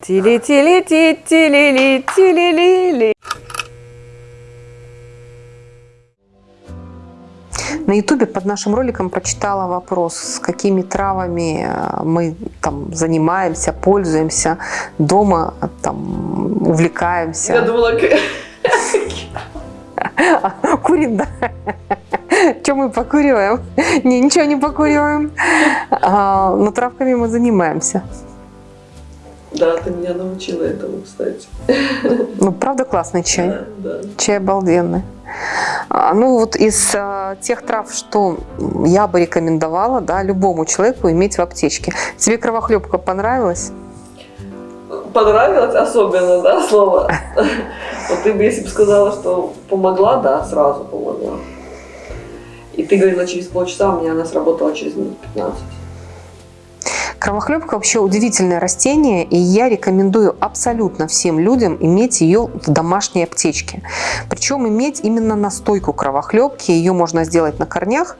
Тили-тили-ти-тили-ли-тили-ли-ли. На ютубе под нашим роликом прочитала вопрос, с какими травами э, мы там занимаемся, пользуемся, дома там увлекаемся. Я думала, Курим, да. Что мы покуриваем? Не, ничего не покуриваем. А, но травками мы занимаемся. Да, ты меня научила этому, кстати. Ну, правда классный чай? Да, да. Чай обалденный. А, ну, вот из а, тех трав, что я бы рекомендовала, да, любому человеку иметь в аптечке. Тебе кровохлебка понравилась? Понравилось особенно, да, слово? Вот ты бы, если бы сказала, что помогла, да, сразу помогла. И ты говорила через полчаса, у меня она сработала через минут 15. Кровохлебка вообще удивительное растение, и я рекомендую абсолютно всем людям иметь ее в домашней аптечке. Причем иметь именно настойку кровохлебки, ее можно сделать на корнях.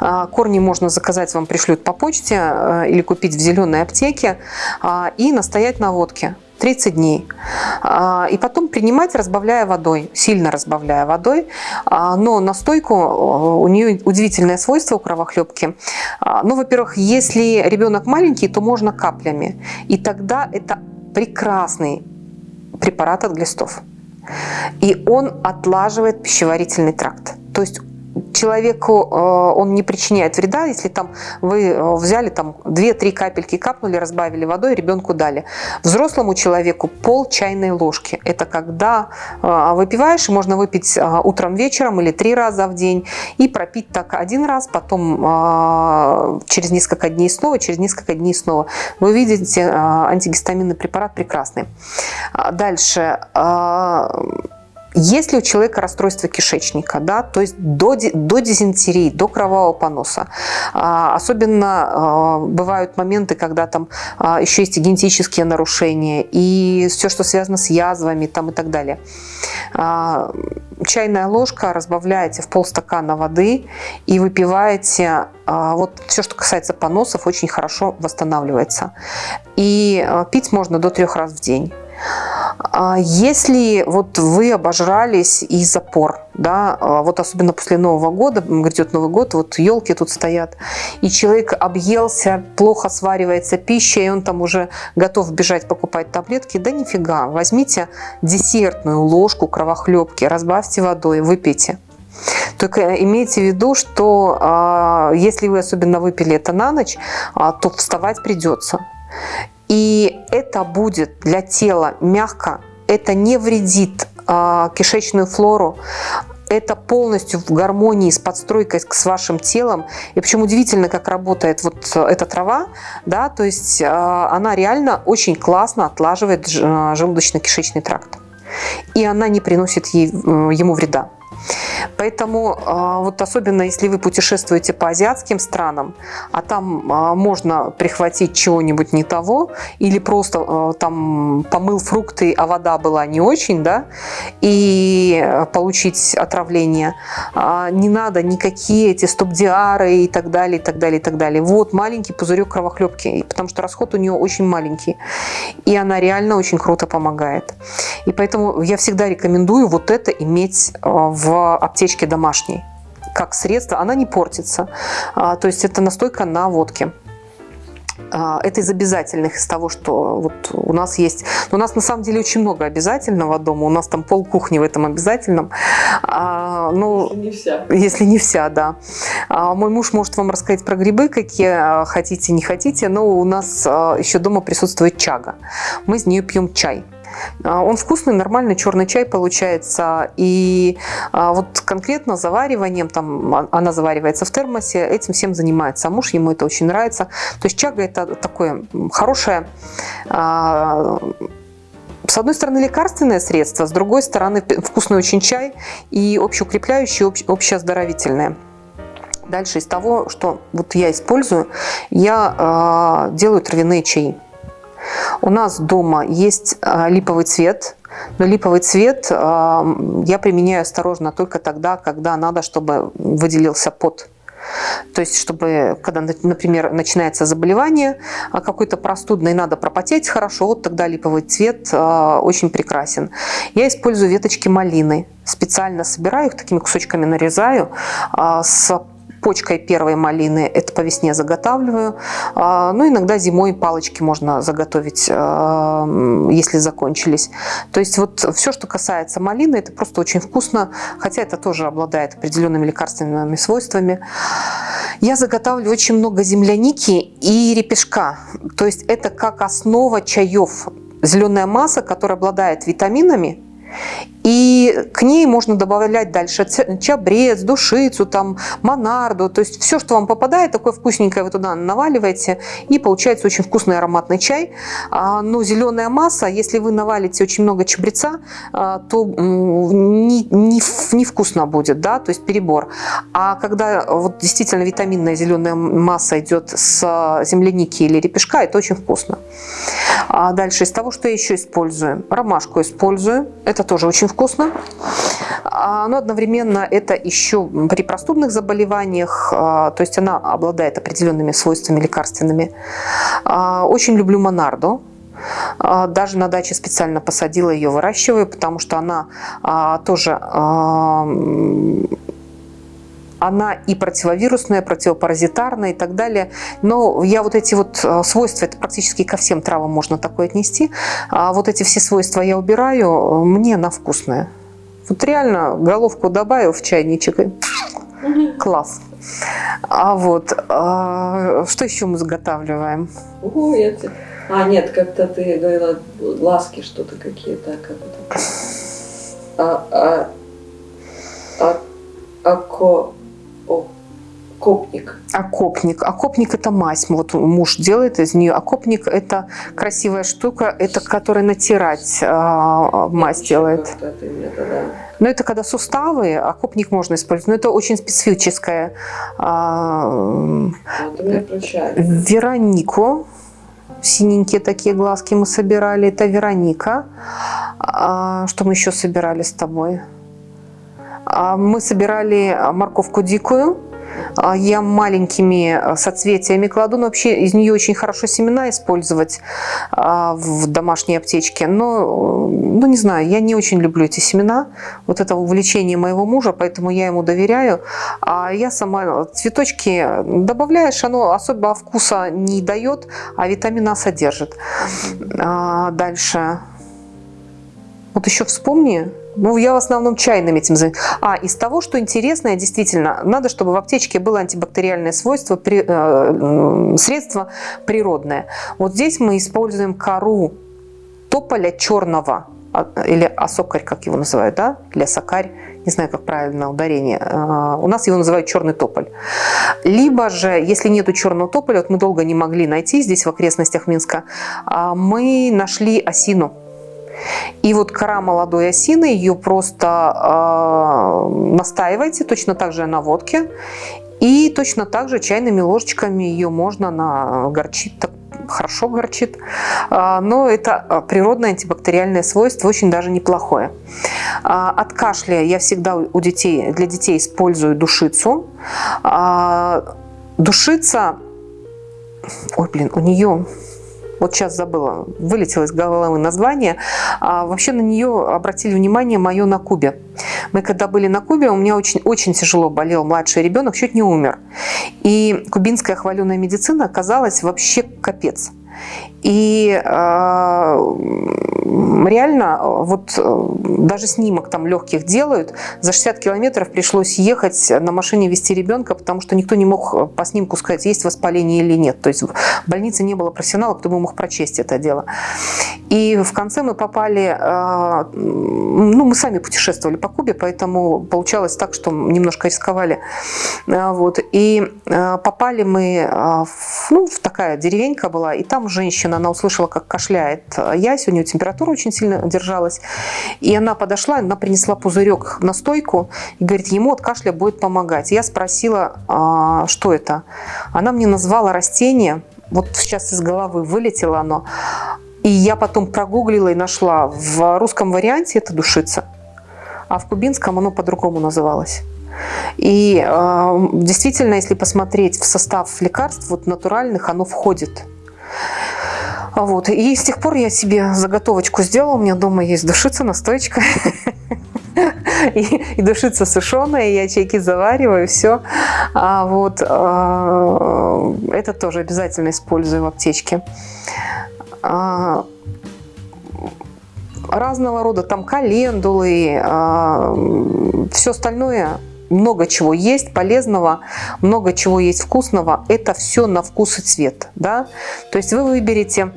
А, корни можно заказать, вам пришлют по почте а, или купить в зеленой аптеке а, и настоять на водке. 30 дней. А, и потом принимать, разбавляя водой, сильно разбавляя водой. А, но настойку, у нее удивительное свойство у кровохлебки. А, ну, во-первых, если ребенок маленький, то можно каплями. И тогда это прекрасный препарат от глистов. И он отлаживает пищеварительный тракт. То есть человеку э, он не причиняет вреда, если там вы э, взяли там 2-3 капельки, капнули, разбавили водой, ребенку дали. Взрослому человеку пол чайной ложки. Это когда э, выпиваешь, можно выпить утром, вечером или три раза в день и пропить так один раз, потом через несколько дней снова, через несколько дней снова. Вы видите, антигистаминный препарат прекрасный. Дальше если у человека расстройство кишечника, да, то есть до, до дизентерии, до кровавого поноса, а, особенно а, бывают моменты, когда там а, еще есть и генетические нарушения, и все, что связано с язвами там, и так далее. Чайная ложка разбавляете в полстакана воды и выпиваете. Вот все, что касается поносов, очень хорошо восстанавливается. И пить можно до трех раз в день. А если вот вы обожрались и запор, да, а вот особенно после Нового года, грядет Новый год, вот елки тут стоят, и человек объелся, плохо сваривается пища, и он там уже готов бежать покупать таблетки, да нифига, возьмите десертную ложку кровохлебки, разбавьте водой, выпейте. Только имейте в виду, что э, если вы особенно выпили это на ночь, то вставать придется. И это будет для тела мягко, это не вредит э, кишечную флору, это полностью в гармонии с подстройкой с вашим телом. И почему удивительно, как работает вот эта трава, да, то есть э, она реально очень классно отлаживает желудочно-кишечный тракт. И она не приносит ей, ему вреда. Поэтому а, вот особенно если вы путешествуете по азиатским странам, а там а, можно прихватить чего-нибудь не того, или просто а, там помыл фрукты, а вода была не очень, да, и получить отравление, не надо никакие эти стоп-диары и так далее, и так далее, и так далее. Вот маленький пузырек кровохлебки, потому что расход у нее очень маленький, и она реально очень круто помогает. И поэтому я всегда рекомендую вот это иметь в аптечке домашней как средство, она не портится. А, то есть это настойка на водке. А, это из обязательных, из того, что вот у нас есть. Но у нас на самом деле очень много обязательного дома. У нас там пол кухни в этом обязательном. А, ну, если не вся. Если не вся, да. Мой муж может вам рассказать про грибы, какие хотите, не хотите. Но у нас еще дома присутствует чага. Мы из нее пьем чай. А, он вкусный, нормальный черный чай получается. И а, вот конкретно завариванием, там а, она заваривается в термосе, этим всем занимается. Муж ему это очень нравится. То есть чага это такое хорошее с одной стороны лекарственное средство, с другой стороны вкусный очень чай и общеукрепляющий, общеоздоровительное. Дальше из того, что вот я использую, я э, делаю травяные чаи. У нас дома есть а, липовый цвет, но липовый цвет а, я применяю осторожно только тогда, когда надо, чтобы выделился пот. То есть, чтобы, когда, например, начинается заболевание а, какой-то простудный, надо пропотеть хорошо, вот тогда липовый цвет а, очень прекрасен. Я использую веточки малины. Специально собираю их, такими кусочками нарезаю, а, с почкой первой малины, это по весне заготавливаю. А, ну, иногда зимой палочки можно заготовить, а, если закончились. То есть вот все, что касается малины, это просто очень вкусно, хотя это тоже обладает определенными лекарственными свойствами. Я заготавливаю очень много земляники и репешка. То есть это как основа чаев. Зеленая масса, которая обладает витаминами, и к ней можно добавлять дальше чабрец, душицу, там, монарду. То есть все, что вам попадает, такое вкусненькое вы туда наваливаете. И получается очень вкусный ароматный чай. А, но зеленая масса, если вы навалите очень много чабреца, а, то не, не, не будет, да, то есть перебор. А когда вот действительно витаминная зеленая масса идет с земляники или репешка, это очень вкусно. А дальше из того, что я еще использую. Ромашку использую. Это тоже очень вкусно. А, но одновременно это еще при простудных заболеваниях, а, то есть она обладает определенными свойствами лекарственными. А, очень люблю монарду. Даже на даче специально посадила ее, выращиваю, потому что она тоже она и противовирусная, противопаразитарная и так далее. Но я вот эти вот э, свойства, это практически ко всем травам можно такое отнести, а вот эти все свойства я убираю, мне на вкусное. Вот реально головку добавил в чайничек и класс. А вот, а, что еще мы заготавливаем? Ого, эти. А, нет, как-то ты говорила, ласки что-то какие-то, как это? А, а, а, ако, Окопник. Окопник. Окопник – это мазь. Вот муж делает из нее. Окопник – это красивая штука, это которая натирать э, мазь Еще делает. Но это когда суставы, окопник можно использовать. Но это очень специфическое. Э, Веронику. Синенькие такие глазки мы собирали. Это Вероника. А, что мы еще собирали с тобой? А, мы собирали морковку дикую а, я маленькими а, соцветиями кладу, но вообще из нее очень хорошо семена использовать а, в домашней аптечке. Но, ну не знаю, я не очень люблю эти семена. Вот это увлечение моего мужа, поэтому я ему доверяю. А я сама цветочки добавляешь, оно особо вкуса не дает, а витамина содержит. Дальше. Вот еще вспомни, ну, я в основном чайным этим занимаюсь. А, из того, что интересное, действительно, надо, чтобы в аптечке было антибактериальное свойство, при, э, средство природное. Вот здесь мы используем кору тополя черного, а, или осокарь, как его называют, да, или осокарь, не знаю, как правильно ударение. Э, у нас его называют черный тополь. Либо же, если нету черного тополя, вот мы долго не могли найти здесь в окрестностях Минска, а мы нашли осину и вот кора молодой осины, ее просто э, настаивайте, точно так же на водке. И точно так же чайными ложечками ее можно на горчит, так хорошо горчит. А, но это природное антибактериальное свойство, очень даже неплохое. А, от кашля я всегда у детей, для детей использую душицу. Душица, ой, блин, у нее вот сейчас забыла, вылетело из головы название, а вообще на нее обратили внимание мое на Кубе. Мы когда были на Кубе, у меня очень, очень тяжело болел младший ребенок, чуть не умер. И кубинская хваленая медицина оказалась вообще капец. И э, реально, вот э, даже снимок там легких делают, за 60 километров пришлось ехать на машине вести ребенка, потому что никто не мог по снимку сказать, есть воспаление или нет. То есть в больнице не было профессионала, кто бы мог прочесть это дело. И в конце мы попали, э, ну мы сами путешествовали по Кубе, поэтому получалось так, что немножко рисковали. Э, вот. И попали мы в, ну, в такая деревенька была, и там женщина, она услышала, как кашляет ясь, у нее температура очень сильно держалась. И она подошла, она принесла пузырек на стойку и говорит, ему от кашля будет помогать. Я спросила, а, что это. Она мне назвала растение, вот сейчас из головы вылетело оно. И я потом прогуглила и нашла. В русском варианте это душица, а в кубинском оно по-другому называлось. И э, действительно, если посмотреть в состав лекарств вот натуральных, оно входит. Вот. И с тех пор я себе заготовочку сделала. У меня дома есть душица, настойка. И, и душица сушеная, я чайки завариваю, все. А вот а, это тоже обязательно использую в аптечке. А, разного рода, там календулы, а, все остальное много чего есть полезного, много чего есть вкусного. Это все на вкус и цвет. Да? То есть вы выберете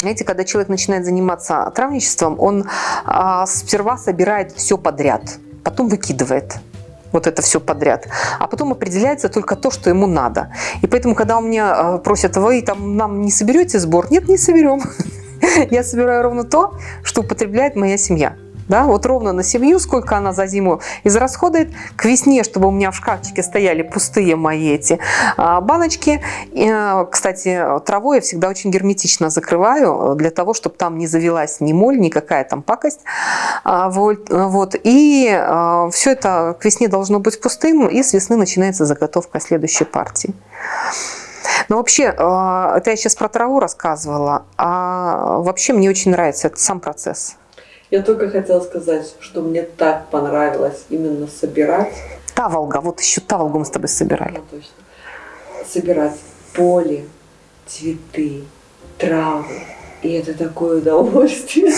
знаете, когда человек начинает заниматься травничеством, он а, сперва собирает все подряд, потом выкидывает вот это все подряд, а потом определяется только то, что ему надо. И поэтому, когда у меня а, просят, вы там нам не соберете сбор? Нет, не соберем. Я собираю ровно то, что употребляет моя семья да, вот ровно на семью, сколько она за зиму израсходует. К весне, чтобы у меня в шкафчике стояли пустые мои эти а, баночки. И, кстати, травой я всегда очень герметично закрываю, для того, чтобы там не завелась ни моль, никакая там пакость. А, вот, вот. И все это к весне должно быть пустым, и с весны начинается заготовка следующей партии. Но вообще, это я сейчас про траву рассказывала, а вообще мне очень нравится этот сам процесс. Я только хотела сказать, что мне так понравилось именно собирать. Таволга, вот еще таволгу мы с тобой собирали. Ну, точно. Собирать поле, цветы, травы. И это такое удовольствие.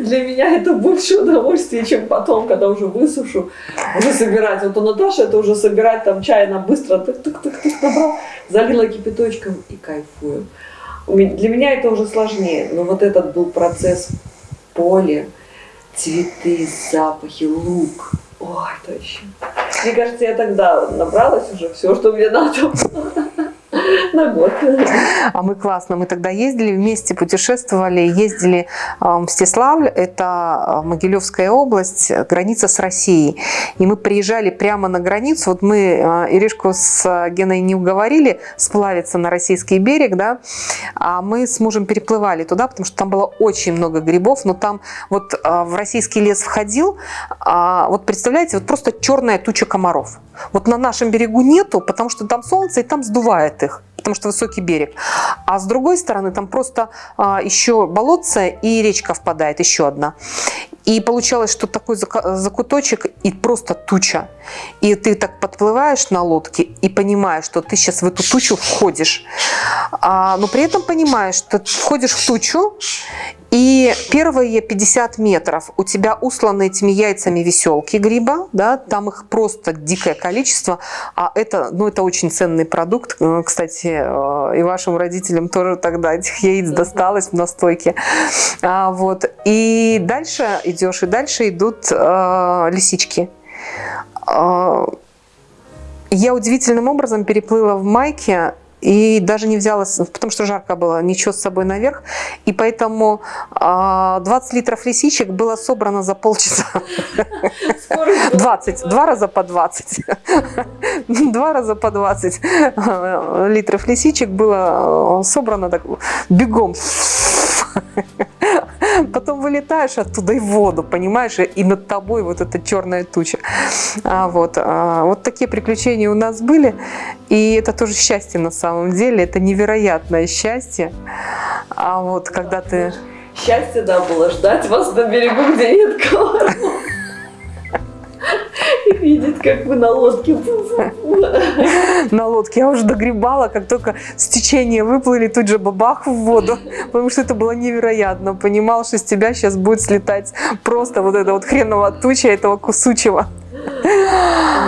Для меня это больше удовольствие, чем потом, когда уже высушу, уже собирать. Вот у Наташи это уже собирать там чай, она быстро тык-тык-тык набрал, залила кипяточком и кайфую. Для меня это уже сложнее, но вот этот был процесс поле, цветы, запахи, лук. Ой, точно. Мне кажется, я тогда набралась уже все, что мне надо на год. А мы классно. Мы тогда ездили вместе, путешествовали, ездили в Мстиславль, это а, Могилевская область, граница с Россией. И мы приезжали прямо на границу. Вот мы а, Иришку с Геной не уговорили сплавиться на российский берег, да, а мы с мужем переплывали туда, потому что там было очень много грибов, но там вот а, в российский лес входил, вот представляете, вот просто черная туча комаров. Вот на нашем берегу нету, потому что там солнце и там сдувает их потому что высокий берег. А с другой стороны там просто а, еще болотце и речка впадает, еще одна. И получалось, что такой закуточек и просто туча. И ты так подплываешь на лодке и понимаешь, что ты сейчас в эту тучу входишь. А, но при этом понимаешь, что входишь в тучу, и первые 50 метров у тебя усланы этими яйцами веселки гриба, да, там их просто дикое количество, а это, ну, это очень ценный продукт. Э, кстати, э, и вашим родителям тоже тогда этих яиц досталось в настойке. А, вот. И дальше идешь, и дальше идут э, лисички. Э, я удивительным образом переплыла в майке и даже не взяла, потому что жарко было, ничего с собой наверх. И поэтому 20 а, литров лисичек было собрано за полчаса. 20, два раза по 20. Два раза по 20 литров лисичек было собрано так, бегом. Потом вылетаешь оттуда и в воду, понимаешь, и над тобой вот эта черная туча. А, вот, а, вот такие приключения у нас были, и это тоже счастье на самом деле, это невероятное счастье. А вот когда ты... Счастье, да, было ждать вас на берегу, где нет видеть, как вы на лодке. На лодке. Я уже догребала, как только с течения выплыли, тут же бабах в воду, потому что это было невероятно. Понимал, что с тебя сейчас будет слетать просто вот эта вот хреновая туча этого кусучего.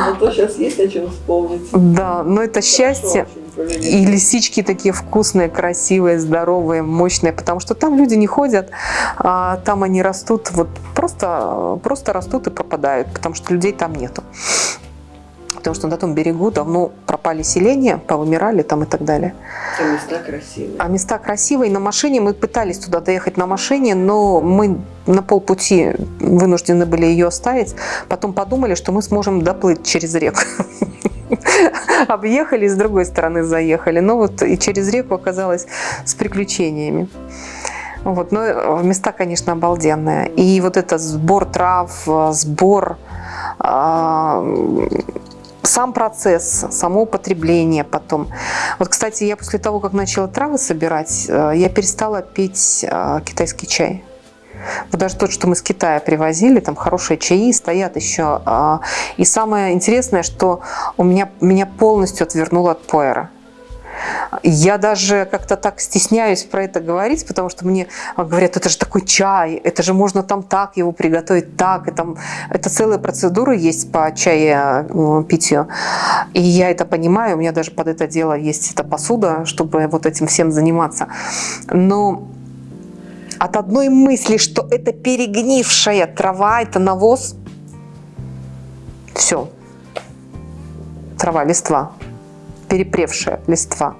Зато сейчас есть о чем вспомнить. Да, но это счастье. И лисички такие вкусные, красивые, здоровые, мощные, потому что там люди не ходят, а там они растут, вот просто, просто растут и пропадают, потому что людей там нету. Потому что на том берегу давно пропали селения, повымирали там и так далее. А места красивые. А места красивые. На машине мы пытались туда доехать на машине, но мы на полпути вынуждены были ее оставить. Потом подумали, что мы сможем доплыть через реку. Объехали, с другой стороны заехали. Но вот и через реку оказалось с приключениями. Вот, но места, конечно, обалденные. И вот это сбор трав, сбор а, сам процесс, само употребление потом. Вот, кстати, я после того, как начала травы собирать, э, я перестала пить э, китайский чай. Вот даже тот, что мы с Китая привозили, там хорошие чаи стоят еще. А, и самое интересное, что у меня, меня полностью отвернуло от пуэра. Я даже как-то так стесняюсь про это говорить, потому что мне говорят, это же такой чай, это же можно там так его приготовить, так. И там, это целая процедура есть по чае э, питью. И я это понимаю, у меня даже под это дело есть эта посуда, чтобы вот этим всем заниматься. Но от одной мысли, что это перегнившая трава, это навоз, все, трава, листва, перепревшая листва.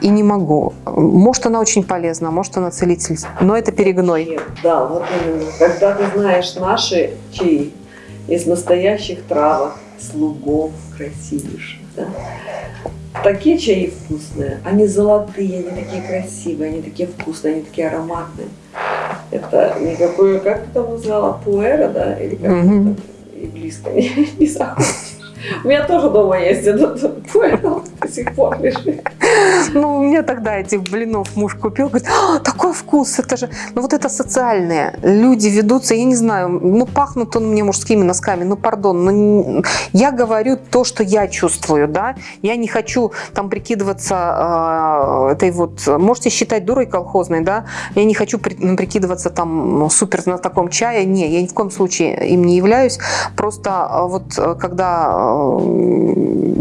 И не могу. Может, она очень полезна, может, она целитель, но это перегной. Да, вот именно. Когда ты знаешь наши чаи из настоящих травок, слугов красивейших, да? Такие чаи вкусные, они золотые, они такие красивые, они такие вкусные, они такие ароматные. Это никакое, как ты там назвала, пуэра, да? Или как это? И близко не, не захочешь. У меня тоже дома есть этот пуэр, до сих пор лежит. Ну, у меня тогда этих блинов муж купил, говорит, «А, такой вкус, это же... Ну, вот это социальное. Люди ведутся, я не знаю, ну, пахнут он мне мужскими носками, ну, пардон, но не- я говорю то, что я чувствую, да. Я не хочу там прикидываться э, этой вот... Можете считать дурой колхозной, да. Я не хочу при- ну, прикидываться там ну, супер знатоком чая. Не, я ни в коем случае им не являюсь. Просто э, вот когда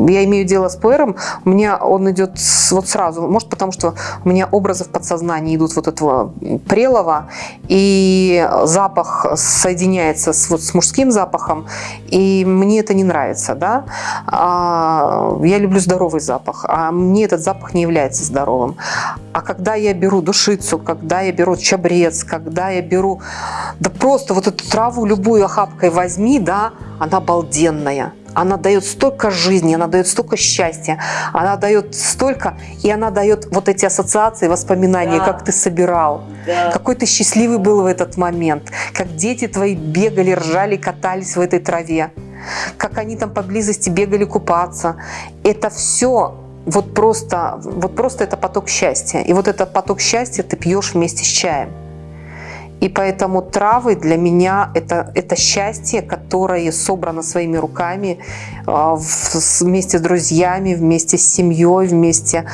я имею дело с пуэром, у меня он идет с- вот сразу. Может, потому что у меня образы в подсознании идут вот этого прелого, и запах соединяется с, вот, с мужским запахом, и мне это не нравится, да. А, я люблю здоровый запах, а мне этот запах не является здоровым. А когда я беру душицу, когда я беру чабрец, когда я беру, да просто вот эту траву любую охапкой возьми, да, она обалденная. Она дает столько жизни, она дает столько счастья, она дает столько, и она дает вот эти ассоциации, воспоминания, Да. как ты собирал, Да. какой ты счастливый был в этот момент, как дети твои бегали, ржали, катались в этой траве, как они там поблизости бегали купаться. Это все вот просто, вот просто это поток счастья. И вот этот поток счастья ты пьешь вместе с чаем. И поэтому травы для меня это, это счастье, которое собрано своими руками а, вместе с друзьями, вместе с семьей, вместе.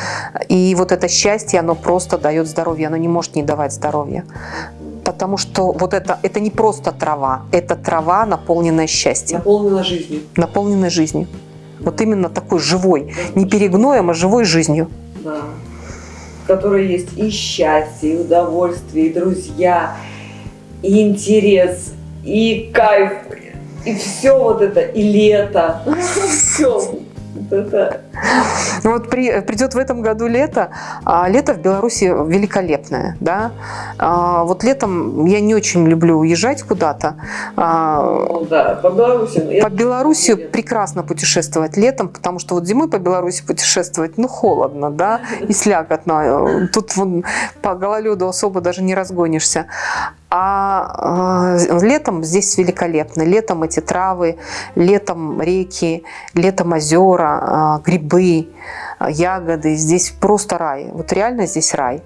И вот это счастье, оно просто дает здоровье, оно не может не давать здоровья. Потому что вот это, это не просто трава, это трава, наполненная счастьем, Наполнена жизнью. наполненная жизнью. Вот именно такой живой, не перегноем, а живой жизнью. Да. В которой есть и счастье, и удовольствие, и друзья, и интерес, и кайф, и все вот это, и лето. Все. Ну вот при- придет в этом году лето, а лето в Беларуси великолепное, да. А вот летом я не очень люблю уезжать куда-то. А, ну да, по Беларуси. ну, я- По Беларуси прекрасно путешествовать летом, потому что вот зимой по Беларуси путешествовать, ну, холодно, да, и слякотно. Тут вон по гололеду особо даже не разгонишься. А э, летом здесь великолепно. Летом эти травы, летом реки, летом озера, э, грибы, э, ягоды. Здесь просто рай. Вот реально здесь рай.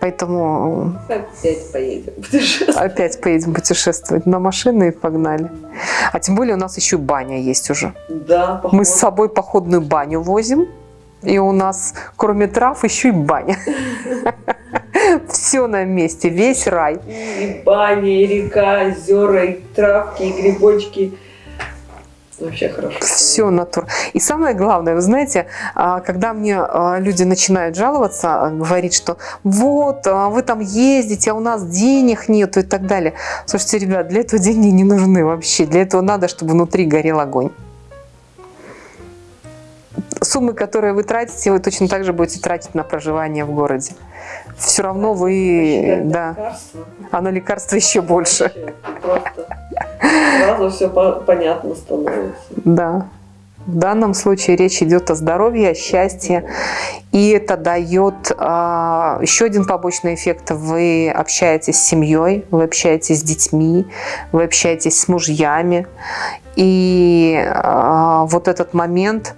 Поэтому Опять поедем путешествовать. опять поедем путешествовать на машины и погнали. А тем более у нас еще баня есть уже. Да, Мы с собой походную баню возим, и у нас кроме трав еще и баня. Все на месте, весь рай. И баня, и река, озера, и травки, и грибочки. Вообще хорошо. Все натур. И самое главное, вы знаете, а, когда мне а, люди начинают жаловаться, а, говорить, что вот, вы там ездите, а у нас денег нету и так далее. Слушайте, ребят, для этого деньги не нужны вообще. Для этого надо, чтобы внутри горел огонь. Суммы, которые вы тратите, вы точно так же будете тратить на проживание в городе. Все равно вы, да, а на лекарства еще больше. Просто сразу все понятно становится. Да. В данном случае речь идет о здоровье, о счастье. И это дает а, еще один побочный эффект. Вы общаетесь с семьей, вы общаетесь с детьми, вы общаетесь с мужьями. И а, вот этот момент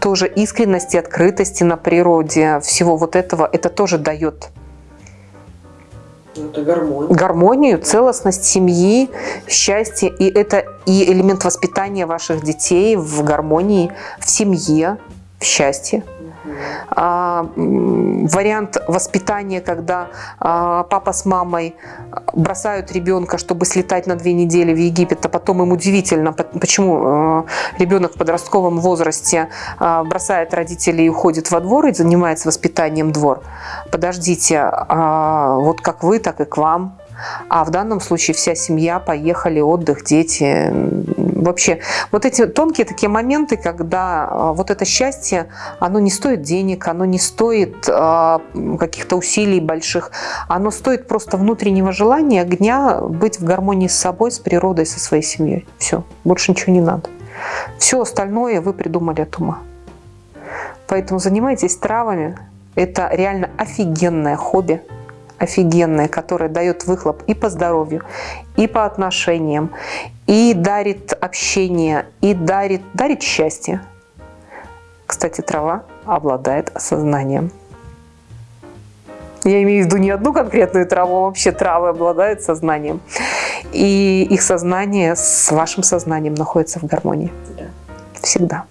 тоже искренности, открытости на природе, всего вот этого, это тоже дает Это гармония. гармонию, целостность семьи, счастье. И это и элемент воспитания ваших детей в гармонии, в семье, в счастье. А, вариант воспитания, когда а, папа с мамой бросают ребенка, чтобы слетать на две недели в Египет, а потом им удивительно, по- почему а, ребенок в подростковом возрасте а, бросает родителей и уходит во двор и занимается воспитанием двор. Подождите, а, вот как вы, так и к вам. А в данном случае вся семья поехали, отдых, дети. Вообще, вот эти тонкие такие моменты, когда а, вот это счастье, оно не стоит денег, оно не стоит а, каких-то усилий больших, оно стоит просто внутреннего желания, огня быть в гармонии с собой, с природой, со своей семьей. Все, больше ничего не надо. Все остальное вы придумали от ума. Поэтому занимайтесь травами. Это реально офигенное хобби, офигенное, которое дает выхлоп и по здоровью, и по отношениям, и дарит общение, и дарит, дарит счастье. Кстати, трава обладает осознанием. Я имею в виду не одну конкретную траву, а вообще травы обладают сознанием. И их сознание с вашим сознанием находится в гармонии. Да. Всегда.